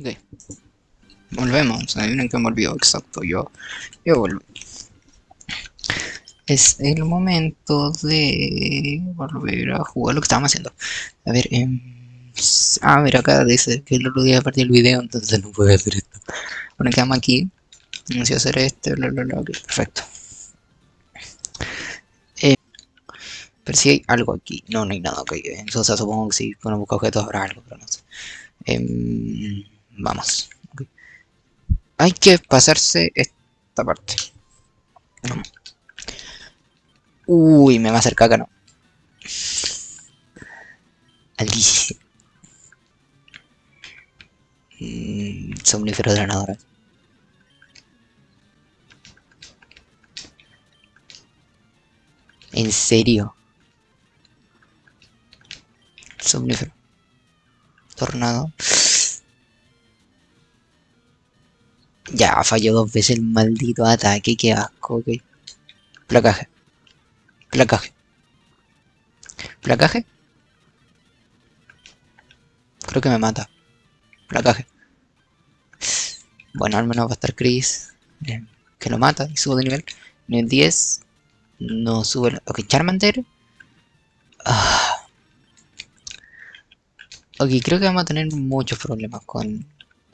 Ok. Volvemos. Adivinen que me olvidó. Exacto. Yo, yo volví. Es el momento de volver a jugar lo que estábamos haciendo. A ver, em, ah, mira, acá dice que el otro día perdí el video, entonces no puedo hacer esto. Bueno, quedamos aquí. Vamos a hacer este, bla, bla, bla. ok, perfecto. Eh, pero si hay algo aquí. No, no hay nada, ok. Entonces supongo que si uno busca objetos habrá algo, pero no sé. Em, vamos. Hay que pasarse esta parte. Uy, me va a hacer caca, ¿no? Alicia. Mm, somnífero drenador. ¿En serio? Somnífero. Tornado. Ya, falló dos veces el maldito ataque, qué asco, ok. Placaje. Placaje. Placaje. Creo que me mata. Placaje. Bueno, al menos va a estar Chris. que lo mata y subo de nivel. Nivel 10. No sube. el- Ok, Charmander. Ah. Ok, creo que vamos a tener muchos problemas con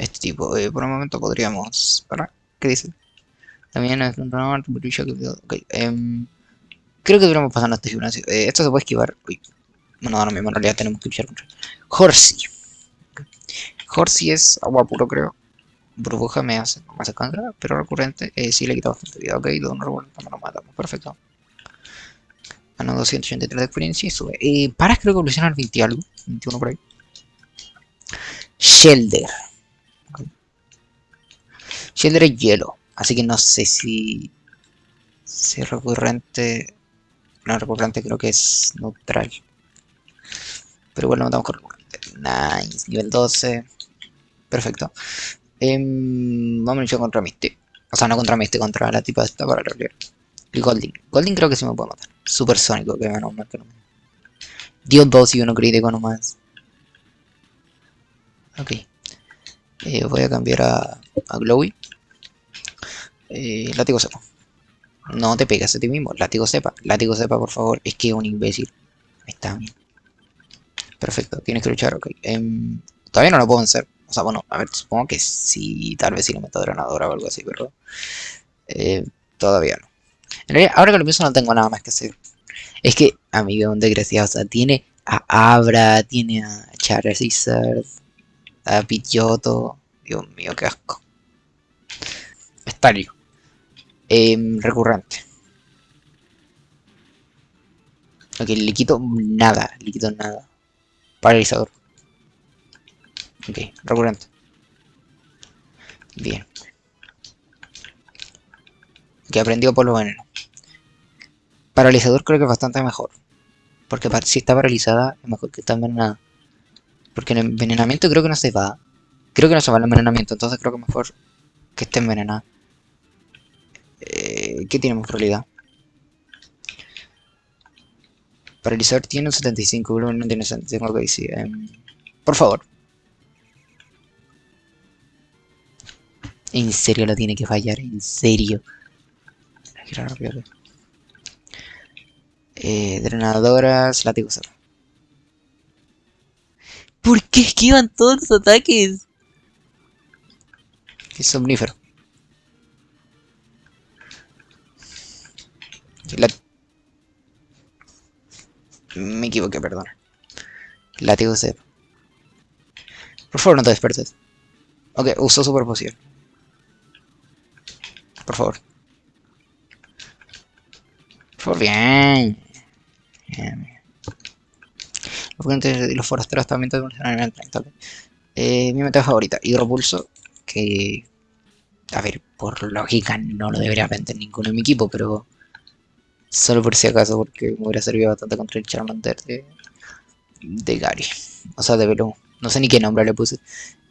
este tipo. Eh, por un momento podríamos. ¿Qué dice? También es un runner, Brucia que- Ok, em, creo que deberíamos pasar a este gimnasio. Eh, esto se puede esquivar. Uy. Bueno, ahora mismo en realidad tenemos que luchar contra. Horsey. Horsey es agua puro, creo. Burbuja me hace, me hace pero recurrente eh, sí le quita bastante vida. Ok, un revuelto me lo matamos. Perfecto. Ganó 283 de experiencia y sube. Eh, Paras creo que evoluciona al 20 y algo. 21 por ahí. Shelder. Shelder es hielo. Así que no sé si. Si recurrente. No, recurrente creo que es neutral. Pero igual lo matamos con recurrente. Nice. Nivel 12. Perfecto. Em, vamos a luchar contra Misty. O sea, no contra Misty, contra la tipa esta para la Y Golding. Golding creo que sí me puede matar. Supersónico, que menos mal que no me. Dio 2 y uno crítico nomás. Ok. Eh, voy a cambiar a, a Glowy. Eh, látigo cepa. No te pegas a ti mismo. Látigo cepa. Látigo cepa, por favor. Es que es un imbécil. Está bien. Perfecto. Tienes que luchar, ok. Em, todavía no lo puedo vencer. O sea, bueno, a ver, supongo que sí. Tal vez sí le meto drenadora o algo así, pero... eh, todavía no. En realidad, ahora que lo pienso no tengo nada más que hacer. Es que, amigo, un desgraciado. O sea, tiene a Abra, tiene a Charizard, a Pidgeotto. Dios mío, qué asco. Estario. Em, recurrente. Ok, le quito nada, le quito nada. Paralizador. Ok, recurrente. Bien. Que aprendió por lo veneno. Paralizador creo que es bastante mejor. Porque si está paralizada es mejor que está envenenada. Porque el envenenamiento creo que no se va. Creo que no se va el envenenamiento, entonces creo que mejor que esté envenenada. Eh, ¿Qué tenemos en realidad? Paralizador tiene un 75, Gloom no tiene 75, ok, sí. em, por favor. En serio lo tiene que fallar, en serio. Eh, drenadoras, látigo. ¿Por qué esquivan todos los ataques? Es somnífero. Me equivoqué, perdón. Látigo cero. Por favor, no te despertes. Ok, uso super poción. Por favor. Por bien. Los y los forasteros también te en el 30. ok. Eh, mi meta favorita, hidropulso. Que. A ver, por lógica no lo debería aprender ninguno en mi equipo, pero. Solo por si acaso, porque me hubiera servido bastante contra el Charmander de. de Gary. O sea, de Velo. No sé ni qué nombre le puse.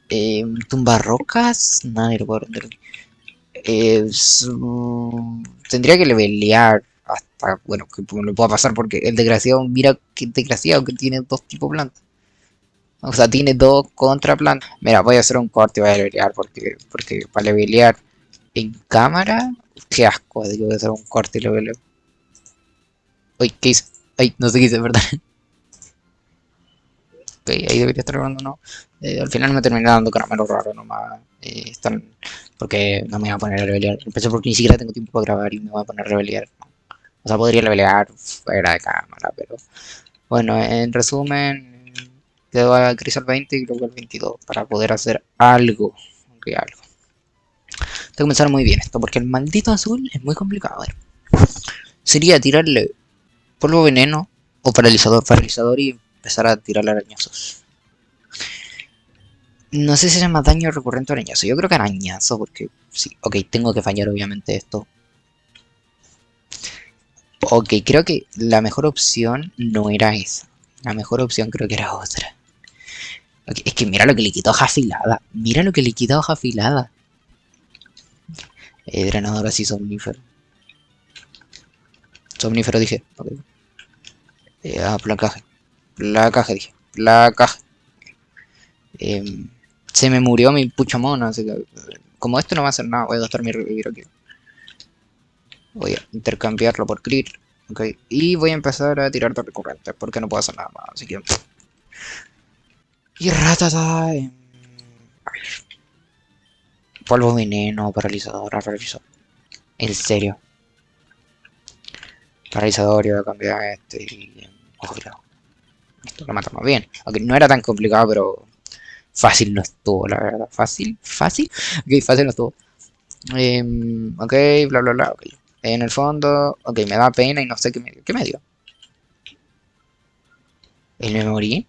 Eh, tumbarrocas. Nadie lo puede aprender. Eh, tendría que levelear hasta, bueno, que me lo pueda pasar porque el desgraciado, mira que desgraciado que tiene dos tipos plantas. O sea, tiene dos contraplantas. Mira, voy a hacer un corte y voy a levelear porque, porque para levelear en cámara, qué asco, digo, voy a hacer un corte y leveleo. Uy, ¿qué hice? Ay, no sé qué hice, ¿verdad? ok, ahí debería estar grabando, ¿no? Eh, al final me terminé dando caramelo raro nomás. Eh, están... Porque no me voy a poner a levelear. Empecé porque ni siquiera tengo tiempo para grabar y me voy a poner a levelear. O sea, podría levelear fuera de cámara, pero... Bueno, en resumen, quedo a Crisol 20 y luego al 22 para poder hacer algo. Ok, algo. Tengo que pensar muy bien esto, porque el maldito azul es muy complicado. A ver. Sería tirarle polvo veneno o paralizador, paralizador y empezar a tirarle arañazos. No sé si se llama daño recurrente o arañazo. Yo creo que arañazo, porque sí. Ok, tengo que fallar obviamente esto. Ok, creo que la mejor opción no era esa. La mejor opción creo que era otra. Es que mira lo que le quitó hoja afilada. Mira lo que le quitó hoja afilada. Eh, drenador así somnífero. Somnífero dije. Okay. Eh, ah, placaje. Placaje dije. Placaje. Eh, se me murió mi pucho mono, así que... Como esto no va a hacer nada, voy a gastar mi revivir aquí. Voy a intercambiarlo por clear. Ok. Y voy a empezar a tirar de recurrentes, porque no puedo hacer nada más, así que... Y ratata... Polvo veneno, paralizador, paralizador. En serio. Paralizador, yo voy a cambiar este y... Ojo, Esto lo matamos bien. Aunque no era tan complicado, pero Fácil no estuvo, la verdad. Fácil, fácil. Ok, fácil no estuvo. Eh, ok, bla, bla, bla. Okay. En el fondo, ok, me da pena y no sé qué me. ¿Qué me dio? ¿El me?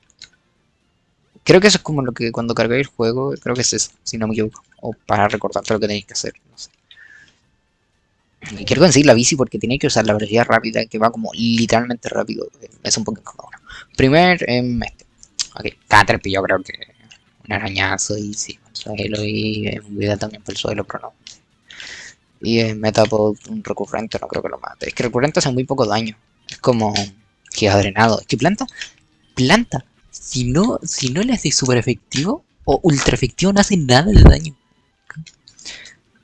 Creo que eso es como lo que cuando cargué el juego, creo que es eso, si no me equivoco. O para recordarte lo que tenéis que hacer, no sé. Quiero conseguir la bici porque tiene que usar la velocidad rápida, que va como literalmente rápido. Es un poco incómodo. Primer, eh, este. Ok, Caterpie yo creo que un arañazo y sí, suelo y un vida también por el suelo, pero no. Y en Metapod un recurrente no creo que lo mate. Es que recurrente hace muy poco daño. Es como que ha drenado. Es que planta, planta. Si no, si no le hace super efectivo o ultra efectivo no hace nada de daño.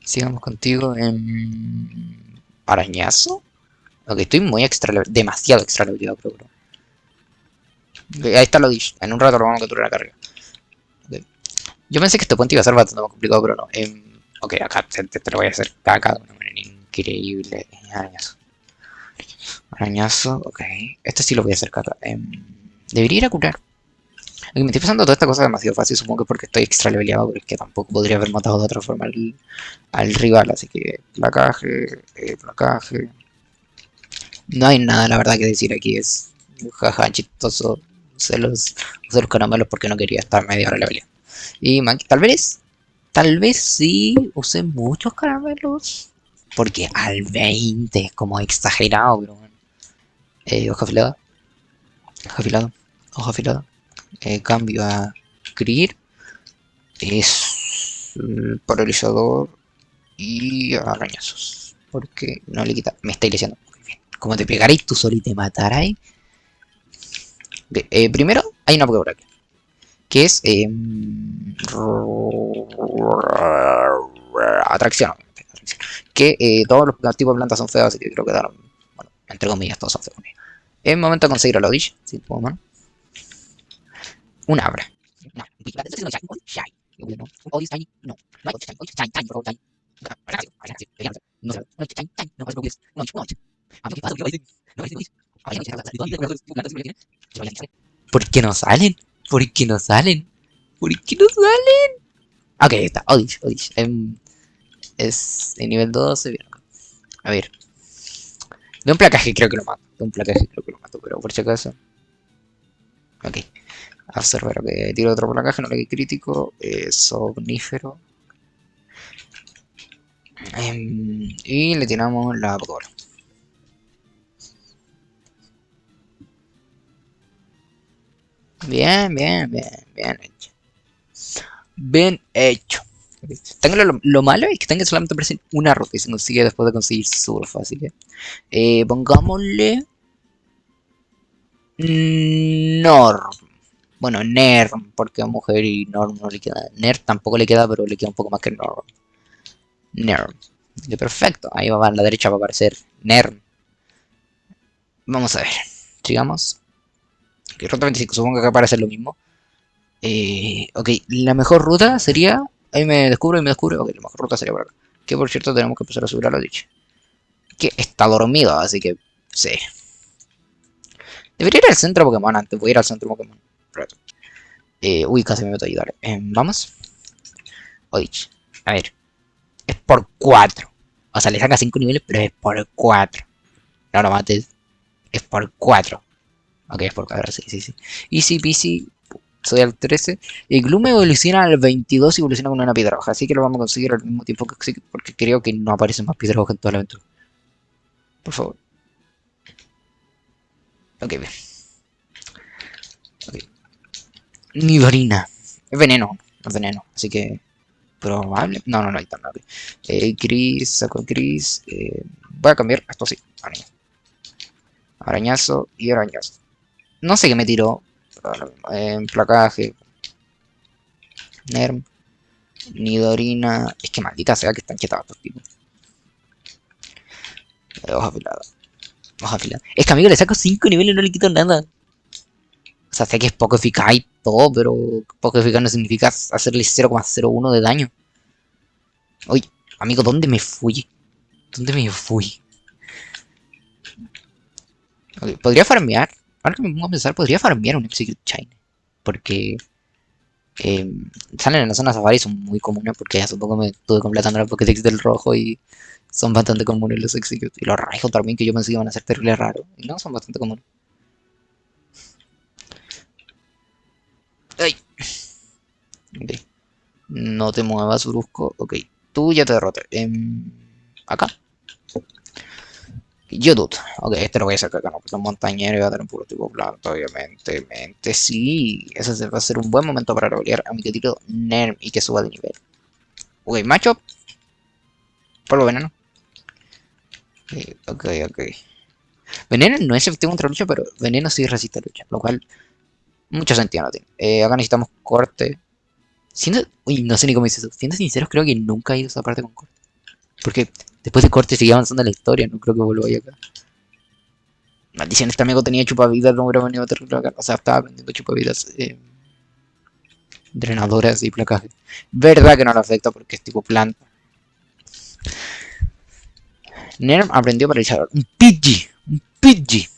Sigamos contigo en arañazo. Ok, estoy muy extra demasiado extra levelado, creo. ahí está lo dicho. En un rato lo vamos a capturar la carga. Yo pensé que este puente iba a ser bastante más complicado, pero no. Eh, ok, acá te, lo voy a hacer caca de una manera increíble. Arañazo. Arañazo, ok. Este sí lo voy a hacer caca. Eh, debería ir a curar. Me estoy pasando toda esta cosa demasiado fácil, supongo que porque estoy extra leveleado, que tampoco podría haber matado de otra forma al, al rival, así que placaje, eh, placaje. No hay nada, la verdad, que decir aquí, es jaja, chistoso. Usé los, usé los caramelos porque no quería estar media hora leveleado. Y tal vez, tal vez sí usé muchos caramelos. Porque al 20 es como exagerado, pero bueno. Eh, hoja afilada. Hoja afilada. Hoja afilada. Eh, cambio a Clear. Es paralizador y arañazos. Porque no le quita. Me está diciendo. Como te pegaréis tú solo y te mataráis. Eh, primero, hay una Pokéball aquí que es eh, atracción, que eh, todos los tipos de plantas son feos, así que creo que daron, bueno, entre comillas, todos son feos. Es momento de conseguir a la Odish, si puedo, mano. Un abra. No, ¿Por qué no salen? ¿Por qué no salen? ¿Por qué no salen? Ok, está, Odish, Odish. Em, es nivel 12, bien. A ver. De un placaje creo que lo mato. De un placaje creo que lo mato, pero por si acaso. Ok. Observar, ok. Tiro otro placaje, no le crítico. Eh, somnífero. Em, y le tiramos la Pokébola. Bien, bien, bien, bien hecho. Bien hecho. Tengo lo, malo es que tengo solamente una ruta y se consigue después de conseguir súper fácil. ¿eh? Eh, pongámosle... Norm. Bueno, Nerm, porque es mujer y Norm no le queda. Nerm tampoco le queda, pero le queda un poco más que Norm. Nerm. perfecto. Ahí va a la derecha va a aparecer Nerm. Vamos a ver. Sigamos. Ok, ruta 25, supongo que aparece lo mismo. Eh, ok, la mejor ruta sería... Ahí me descubro y me descubro. Ok, la mejor ruta sería por acá. Que por cierto tenemos que empezar a subir a lo dicho. Que está dormido, así que... Sí. Debería ir al centro Pokémon antes. Voy a ir al centro Pokémon. Eh, uy, casi me meto a ayudar. Eh, Vamos. Odich. A ver. Es por 4. O sea, le saca 5 niveles, pero es por 4. No lo mates. Es por 4. Ok, es por 4, sí, sí, sí. Easy peasy. Soy al 13. Y Gloom evoluciona al 22 y evoluciona con una piedra roja. Así que lo vamos a conseguir al mismo tiempo que Execute. Porque creo que no aparecen más piedras rojas en toda la aventura. Por favor. Ok, bien. Ok. Nidorina. Es veneno. Es veneno. Así que... Probable. No, no, no hay tan okay. eh, Gris. Saco gris. Eh, voy a cambiar esto así. Arañazo y arañazo. No sé qué me tiró. En placaje. Nerm. Nidorina. Es que maldita sea que están chetados estos tipos. Eh, hoja afilada. Hoja afilada. Es que amigo le saco 5 niveles y no le quito nada. Sea, sé que es poco eficaz y todo, pero poco eficaz no significa hacerle 0,01 de daño. Oye, amigo, ¿dónde me fui? ¿Dónde me fui? podría farmear. Ahora que me pongo a pensar, podría farmear un Execute China. Porque eh, salen en la zona safari son muy comunes. Porque hace poco me estuve completando la Pokédex del rojo y son bastante comunes los Execute. Y los rayos también, que yo pensé que iban a ser terrible raros. Y no, son bastante comunes. No te muevas, brusco. Ok, tú ya te derroté. Em, acá. YouTube. Ok, este lo voy a sacar acá, no, porque es montañero y va a tener un puro tipo planta, obviamente. Mente, sí. Ese va a ser un buen momento para rolear a mi querido Nerm y que suba de nivel. Ok, macho. Polvo veneno. Ok, ok. Veneno no es efectivo contra lucha, pero veneno sí resiste lucha, lo cual mucho sentido no tiene. Eh, acá necesitamos corte. Siendo, uy, no sé ni cómo dice eso. Siendo sinceros, creo que nunca he ido a esa parte con corte. Porque Después de corte sigue avanzando la historia, no creo que vuelva a acá. Maldición, este amigo tenía chupavidas, no hubiera venido a terrible acá. O sea, estaba aprendiendo chupavidas. Eh, drenadoras y placaje. Verdad que no le afecta porque es tipo planta. Nerm aprendió paralizador. Un Pidgey. Un Pidgey.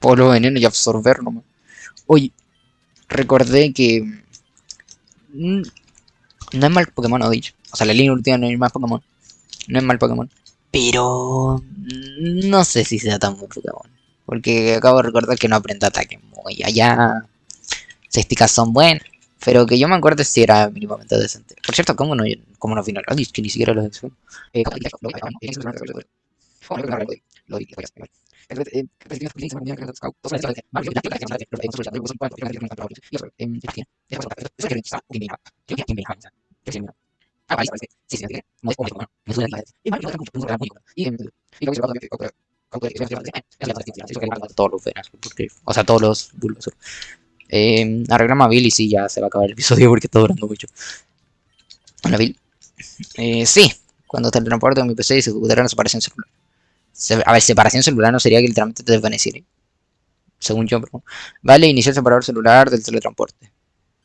Polo veneno y absorber nomás. Oye, recordé que... Mm, no es mal Pokémon, o dicho. O sea, la línea última no es mal Pokémon. No es mal Pokémon. Pero... No sé si sea tan buen Pokémon. Porque acabo de recordar que no aprende ataque muy allá. Césticas son buenas. Pero que yo me acuerdo si era mínimamente decente. Por cierto, ¿cómo no, cómo no final? Ay, que ni siquiera eh. No es no lo va a o sea, todos los bulbos. Eh, arreglamos a Bill y sí, ya se va a acabar el episodio porque está durando mucho. Hola, Bill. Eh, sí, cuando te teleporte en mi PC se ejecutará la separación celular. A ver, separación celular no sería que literalmente te desvaneciera. Según yo, pero... Vale, iniciar el separador celular del teletransporte.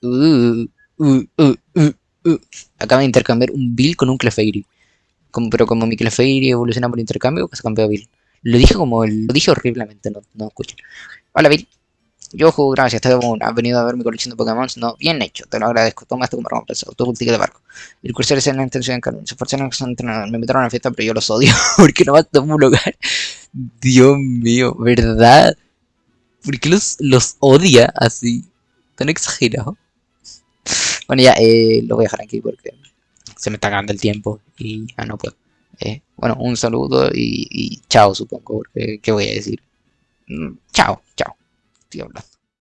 Uh, uh, uh, uh. Uh, acaba de intercambiar un Bill con un Clefairy. Pero como mi Clefairy evoluciona por intercambio, se cambió a Bill. Lo dije como, lo dije horriblemente, no, no. Hola Bill. Yo juego gracias, te has venido a ver mi colección de Pokémon. No, bien hecho, te lo agradezco. Toma como recompensa. Tu ticket de barco. El cursor es en la intención de Carmen. Se esforzaron que Me metieron a la fiesta, pero yo los odio. porque no va a un lugar. Dios mío, ¿verdad? ¿Por qué los, odia así? Tan exagerado. Bueno, ya eh, lo voy a dejar aquí porque se me está acabando el tiempo y ya no puedo. Eh, bueno, un saludo y, y, chao, supongo, porque ¿qué voy a decir? Mm, chao, chao. Estoy hablando.